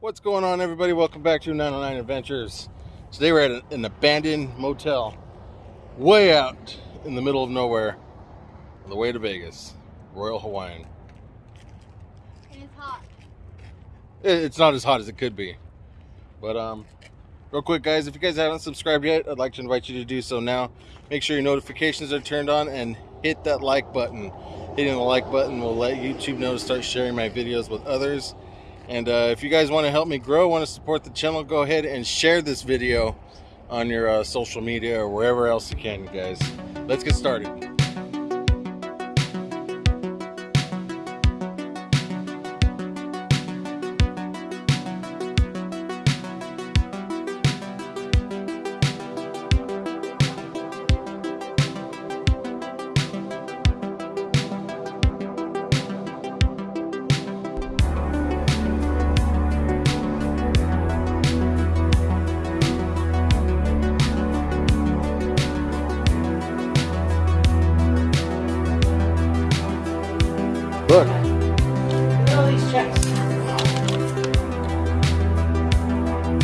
What's going on, everybody? Welcome back to 909 Adventures. Today we're at an abandoned motel way out in the middle of nowhere on the way to Vegas, Royal Hawaiian. And it's hot. It's not as hot as it could be. But, um, real quick, guys, if you guys haven't subscribed yet, I'd like to invite you to do so now. Make sure your notifications are turned on and hit that like button. Hitting the like button will let YouTube know to start sharing my videos with others. And uh, if you guys want to help me grow, want to support the channel, go ahead and share this video on your uh, social media or wherever else you can, guys. Let's get started.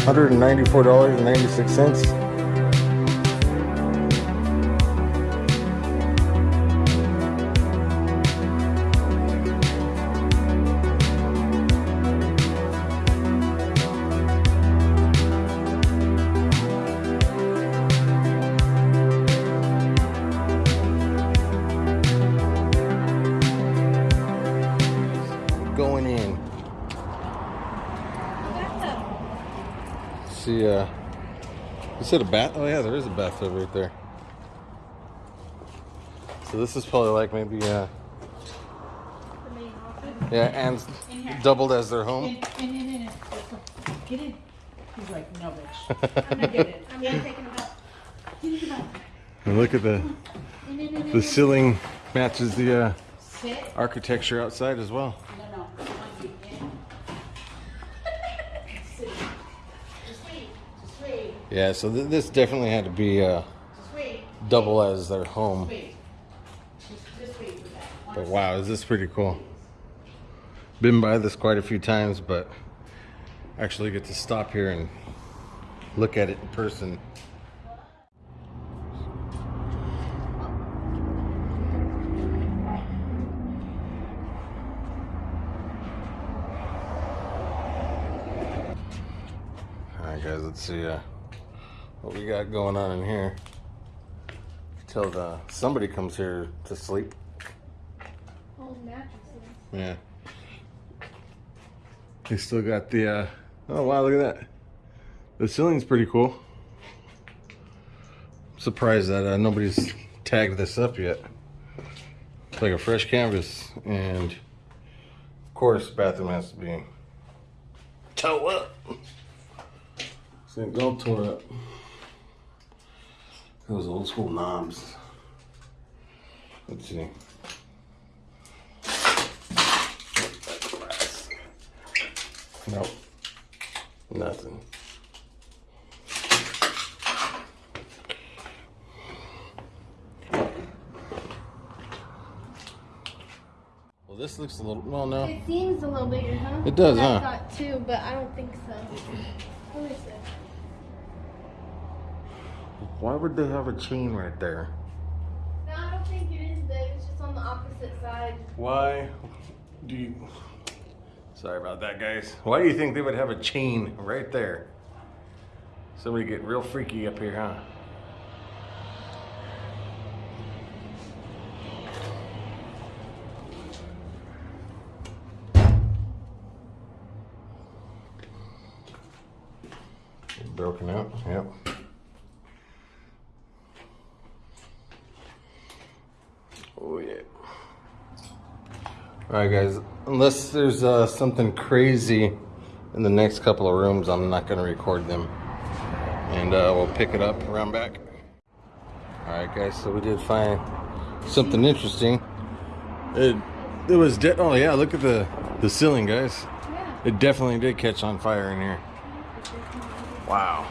$194.96. you said a bath? Oh, yeah, there is a bathtub right there. So this is probably like maybe, uh, The yeah, and doubled as their home. In, in, in, in. Get in. He's like, no, bitch. I'm gonna get it. I'm gonna take it out. Get in the bathroom. And look at the, In, in, in, in, the ceiling matches the uh, architecture outside as well. No, no. I want you in. Sit. Just wait. Just wait. Yeah, so th- this definitely had to be uh, double as their home. Wait. Just, just wait for that. One But wow, is this pretty cool? Been by this quite a few times, but actually get to stop here and look at it in person. All right, guys, let's see uh, what we got going on in here. Till the somebody comes here to sleep. Old mattresses. Yeah. They still got the, uh, oh wow, look at that. The ceiling's pretty cool. Surprised that uh, nobody's tagged this up yet. It's like a fresh canvas, and of course, bathroom has to be toe up. It's all tore up. Those old school knobs. Let's see. Nope. Nothing. Well, this looks a little. Well, no. It seems a little bigger, huh? It does, I huh? thought too, but I don't think so. What is it? Why would they have a chain right there? No, I don't think it is big. It's just on the opposite side. Why do you. Sorry about that, guys. Why do you think they would have a chain right there? Somebody getting real freaky up here, huh? Broken out, yep. Oh, yeah. All right, guys. Unless there's uh, something crazy in the next couple of rooms, I'm not going to record them. And uh, we'll pick it up around back. All right, guys. So we did find something interesting. It it was de- oh yeah. Look at the the ceiling, guys. Yeah. It definitely did catch on fire in here. Wow.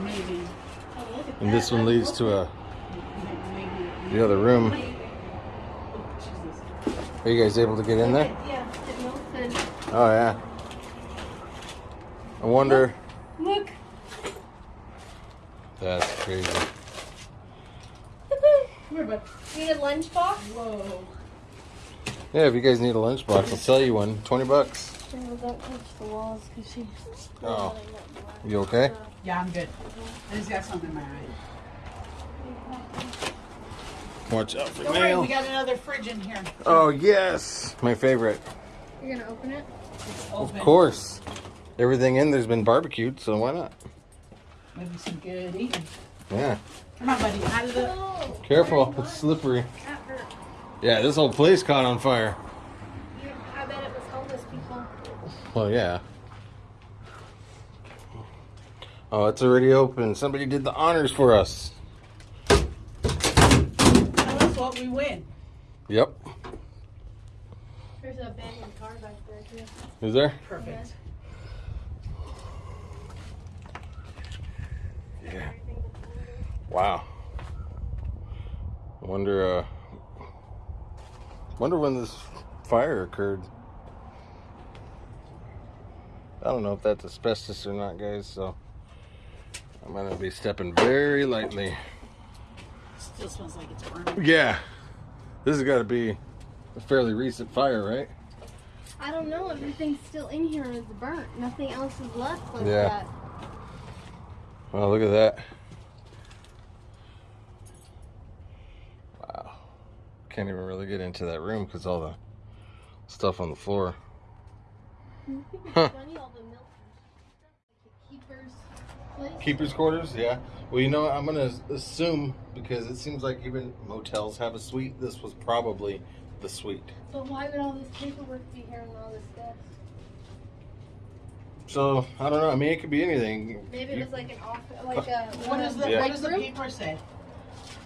Maybe. And this one leads to a the other room. Jesus. Are you guys able to get in there? Yeah, it melted. Oh yeah. I wonder. Look. That's crazy. Come here, bud. Need a lunchbox? Whoa. Yeah, if you guys need a lunchbox, I'll sell you one. 20 bucks. Don't touch the walls because she. Oh. You okay? Yeah, I'm good. I just got something in my eye. Watch out for Don't worry, we got another fridge in here. Oh, yes. My favorite. You're gonna open it? It's Of course. Everything in there's been barbecued, so why not? Maybe some good eating. Yeah. Come on, buddy. Out of the. No. Careful, it's slippery. That hurt. Yeah, this whole place caught on fire. You, I bet it was homeless people. Well, yeah. Oh, it's already open. Somebody did the honors for us. Tell us what we win. Yep. There's a abandoned car back there too. Is there? Perfect. Yeah. Wow. I wonder, uh, wonder when this fire occurred. I don't know if that's asbestos or not, guys, so I'm gonna be stepping very lightly. Still smells like it's burning. Yeah. This has got to be a fairly recent fire, right? I don't know. Everything's still in here is burnt. Nothing else is left like Yeah. that. Oh, look at that. Wow. Can't even really get into that room because all the stuff on the floor. I think it's Huh. funny all the milk and stuff, like the keeper's place. Keeper's quarters, yeah. Well, you know. I'm going to assume because it seems like even motels have a suite. This was probably the suite. But why would all this paperwork be here and all this stuff? So, I don't know. I mean, it could be anything. Maybe it was like an office, like a What does the Yeah. What does the paper say?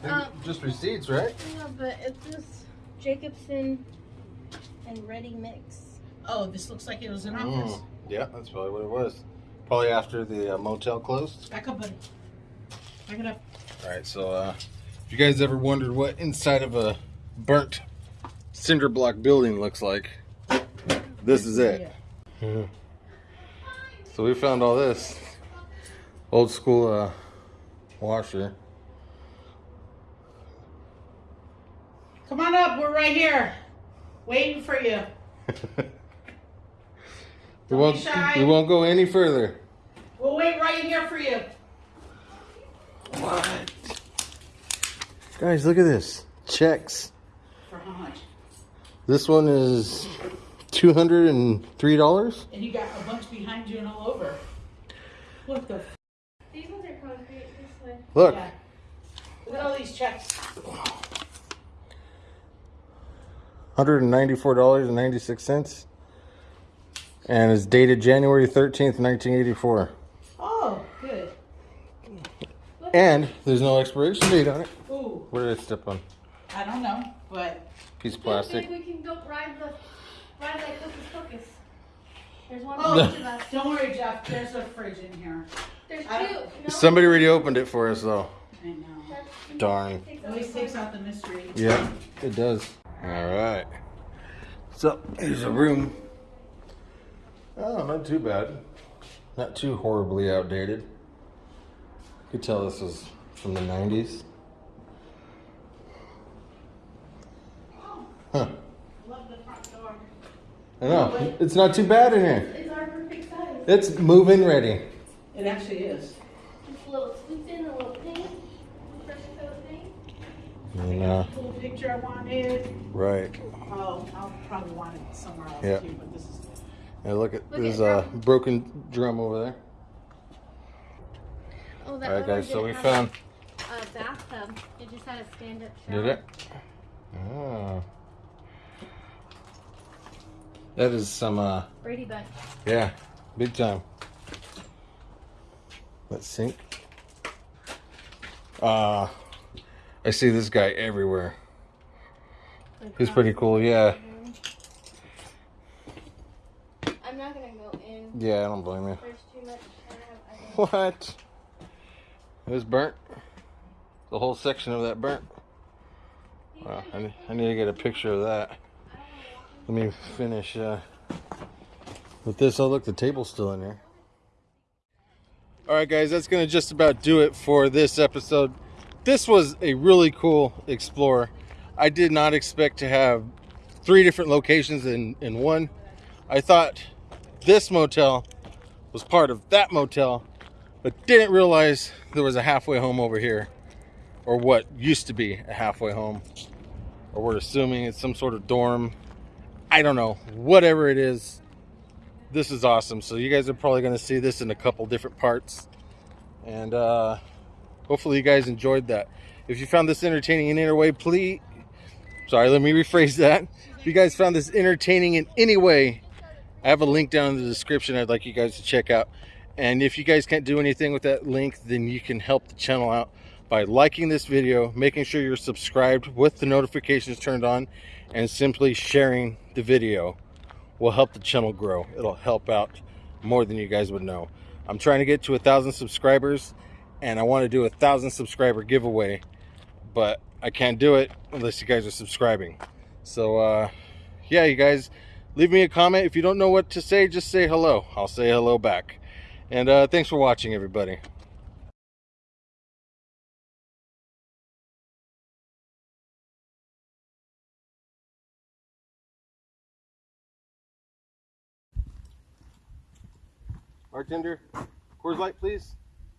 Um, just receipts, right? Yeah, but it's this Jacobson and Ready Mix. Oh, this looks like it was an office. Mm, yeah, that's probably what it was. Probably after the uh, motel closed. Back up, buddy. Back it up. All right, so uh, if you guys ever wondered what inside of a burnt cinder block building looks like, this is it. Yeah. So we found all this old school uh, washer. Come on up. We're right here, waiting for you. we Don't won't. be shy. We won't go any further. We'll wait right here for you. What? Guys, look at this. Checks. For how much? This one is two hundred and three dollars. And you got a bunch behind you and all over. What the? F- These ones are concrete this way. Look. yeah. Look at all these checks. hundred and ninety-four dollars and ninety-six cents, and it's dated January thirteenth, nineteen eighty-four. Oh, good. And there's no expiration date on it. Ooh, What did I step on? I don't know, but Piece of Maybe plastic. we can go ride the ride like Hocus Pocus. There's one Oh. for each of us. don't worry, Jeff. There's a fridge in here. There's two. I- No? Somebody already opened it for us, though. I know. Darn. takes It always takes out the mystery. Yeah, it does. All right. So here's a room. Oh, not too bad. Not too horribly outdated. You could tell this was from the 90s. Huh. Love the front door. I know. It's not too bad in here. It's our perfect size. It's move-in ready. It actually is. Just a little scooped in, a little paint. Perfect coat of paint. And, uh, Little picture I wanted. right. Oh, I'll probably want it somewhere else Yeah. too, but this is And look at Look there's at a broken drum over there. Oh, that All right, guys. So we found. a bathtub. It just had a stand-up shower. Did it? Oh. That is some, uh, Brady Bunch. yeah, big time. Let's sink. Uh, I see this guy everywhere. Like He's that. pretty cool, yeah. I'm not gonna go in. Yeah, I don't blame you. There's too much. I have, I have, What? It was burnt. The whole section of that burnt. Wow, I need, I need to get a picture of that. Let me finish uh, with this. Oh, look, the table's still in there. All right, guys, that's going to just about do it for this episode. This was a really cool explore. I did not expect to have three different locations in, in one. I thought this motel was part of that motel, but didn't realize there was a halfway home over here, or what used to be a halfway home, or we're assuming it's some sort of dorm. I don't know. Whatever it is, this is awesome. So you guys are probably to see this in a couple different parts, and uh, hopefully you guys enjoyed that. If you found this entertaining in any way, please. Sorry, let me rephrase that. If you guys found this entertaining in any way, I have a link down in the description I'd like you guys to check out. And if you guys can't do anything with that link, then you can help the channel out by liking this video, making sure you're subscribed with the notifications turned on, and simply sharing the video will help the channel grow. It'll help out more than you guys would know. I'm trying to get to a thousand subscribers and I want to do a thousand subscriber giveaway, but I can't do it unless you guys are subscribing. So, uh, yeah, you guys, leave me a comment. If you don't know what to say, just say hello. I'll say hello back. And uh, thanks for watching, everybody. Bartender, Coors Light, please.